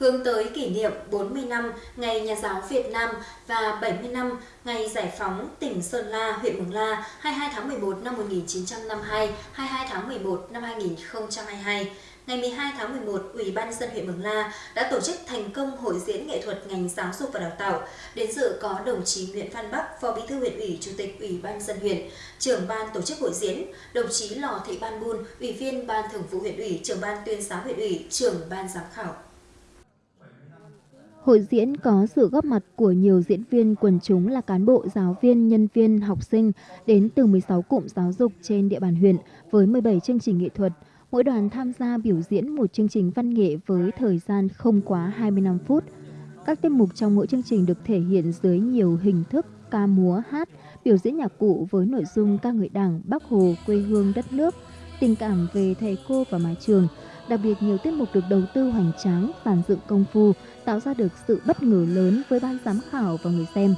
hướng tới kỷ niệm 40 năm Ngày Nhà giáo Việt Nam và 70 năm Ngày Giải phóng tỉnh Sơn La, huyện Mường La 22 tháng 11 năm 1952, 22 tháng 11 năm 2022. Ngày 12 tháng 11, Ủy ban dân huyện Mường La đã tổ chức thành công hội diễn nghệ thuật ngành giáo dục và đào tạo. Đến dự có đồng chí Nguyễn Văn Bắc, Phó Bí thư huyện ủy, Chủ tịch Ủy ban dân huyện, trưởng ban tổ chức hội diễn, đồng chí Lò Thị Ban Bun, Ủy viên Ban Thường vụ huyện ủy, trưởng ban tuyên giáo huyện ủy, trưởng ban giám khảo. Hội diễn có sự góp mặt của nhiều diễn viên quần chúng là cán bộ, giáo viên, nhân viên, học sinh đến từ 16 cụm giáo dục trên địa bàn huyện với 17 chương trình nghệ thuật. Mỗi đoàn tham gia biểu diễn một chương trình văn nghệ với thời gian không quá 25 phút. Các tiết mục trong mỗi chương trình được thể hiện dưới nhiều hình thức ca múa, hát, biểu diễn nhạc cụ với nội dung ca ngợi Đảng, Bắc Hồ, quê hương đất nước, tình cảm về thầy cô và mái trường. Đặc biệt nhiều tiết mục được đầu tư hoành tráng, giàn dựng công phu, tạo ra được sự bất ngờ lớn với ban giám khảo và người xem.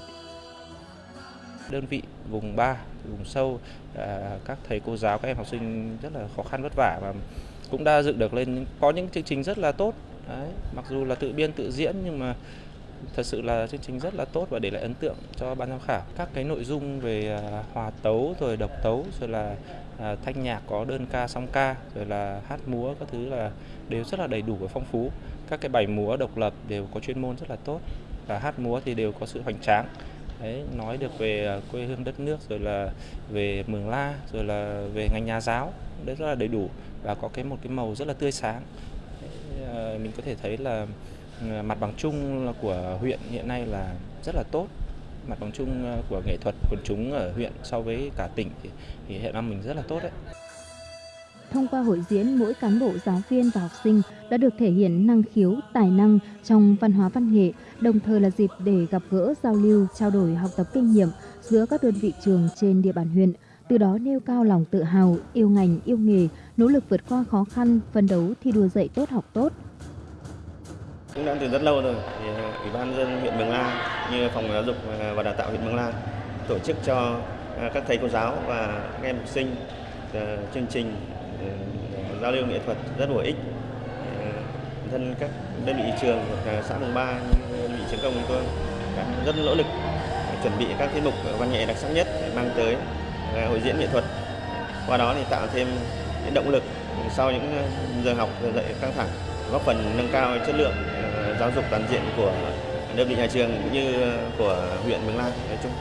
Đơn vị vùng 3, vùng sâu, à, các thầy cô giáo, các em học sinh rất là khó khăn vất vả và cũng đã dựng được lên có những chương trình rất là tốt. Đấy, mặc dù là tự biên tự diễn nhưng mà thật sự là chương trình rất là tốt và để lại ấn tượng cho ban giám khảo. Các cái nội dung về à, hòa tấu rồi độc tấu rồi là à, thanh nhạc có đơn ca song ca rồi là hát múa các thứ là đều rất là đầy đủ và phong phú. Các cái bài múa độc lập đều có chuyên môn rất là tốt và hát múa thì đều có sự hoành tráng. Đấy, nói được về à, quê hương đất nước rồi là về Mường La rồi là về ngành nhà giáo đấy rất là đầy đủ và có cái một cái màu rất là tươi sáng. Đấy, mình có thể thấy là Ờ, mặt bằng chung của huyện hiện nay là rất là tốt mặt bằng chung ờ, của nghệ thuật quần chúng ở huyện so với cả tỉnh thì, thì hiện nay mình rất là tốt đấy Thông qua hội diễn, mỗi cán bộ giáo viên và học sinh đã được thể hiện năng khiếu, tài năng trong văn hóa văn nghệ, đồng thời là dịp để gặp gỡ, giao lưu, trao đổi học tập kinh nghiệm giữa các đơn vị trường trên địa bàn huyện, từ đó nêu cao lòng tự hào, yêu ngành, yêu nghề, nỗ lực vượt qua khó khăn, phân đấu thi đua dạy tốt học tốt. Cũng đã từ rất lâu rồi, thì ờ, Ủy ban dân huyện Mường La như phòng giáo dục ờ, và đào tạo huyện Mường La tổ chức cho ờ, các thầy cô giáo và các em học sinh chương trình giao lưu nghệ thuật rất bổ ích. Thân các đơn vị trường của xã Mường Ba như đơn vị trường công chúng tôi đã rất nỗ lực chuẩn bị các tiết mục văn nghệ đặc sắc nhất để mang tới hội diễn nghệ thuật. Qua đó thì tạo thêm động lực sau những giờ học giờ dạy căng thẳng góp phần nâng cao chất lượng ờ, giáo dục toàn diện của đơn vị nhà trường cũng như của huyện Mường La nói chung.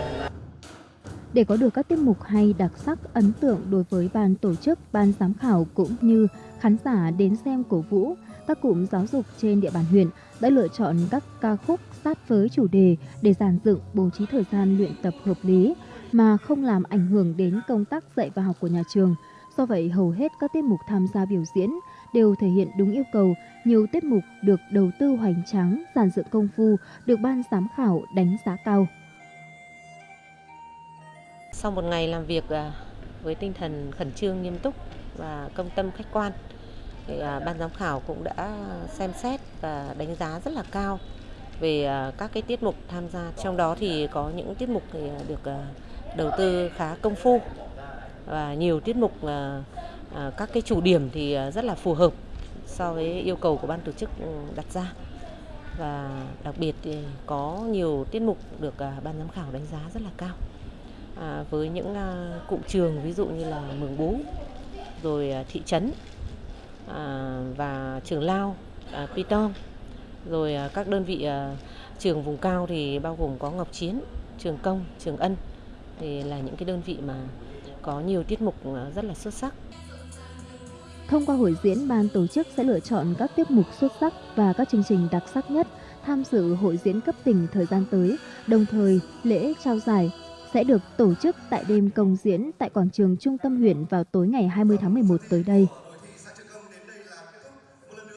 Để có được các tiết mục hay đặc sắc ấn tượng đối với ban tổ chức, ban giám khảo cũng như khán giả đến xem cổ vũ, các cụm giáo dục trên địa bàn huyện đã lựa chọn các ca khúc sát với chủ đề để giàn dựng bố trí thời gian luyện tập hợp lý mà không làm ảnh hưởng đến công tác dạy và học của nhà trường. Do vậy, hầu hết các tiết mục tham gia biểu diễn đều thể hiện đúng yêu cầu, nhiều tiết mục được đầu tư hoành tráng, giàn dựng công phu, được ban giám khảo đánh giá cao. Sau một ngày làm việc à, với tinh thần khẩn trương, nghiêm túc và công tâm khách quan, thì à, ban giám khảo cũng đã xem xét và đánh giá rất là cao về à, các cái tiết mục tham gia. Trong đó thì có những tiết mục thì được đầu tư khá công phu và nhiều tiết mục Ờ, các cái chủ điểm thì ờ, rất là phù hợp so với yêu cầu của ban tổ chức ừ, đặt ra và đặc biệt thì có nhiều tiết mục được ờ, ban giám khảo đánh giá rất là cao à, với những à, cụm trường ví dụ như là Mường Bú rồi à, thị trấn à, và trường Lao, à, Piton rồi à, các đơn vị à, trường vùng cao thì bao gồm có Ngọc Chiến, trường Công, trường Ân thì là những cái đơn vị mà có nhiều tiết mục rất là xuất sắc. Thông qua hội diễn, ban tổ chức sẽ lựa chọn các tiết mục xuất sắc và các chương trình đặc sắc nhất tham dự hội diễn cấp tỉnh thời gian tới, đồng thời lễ trao giải sẽ được tổ chức tại đêm công diễn tại quảng trường trung tâm huyện vào tối ngày 20 tháng 11 tới đây.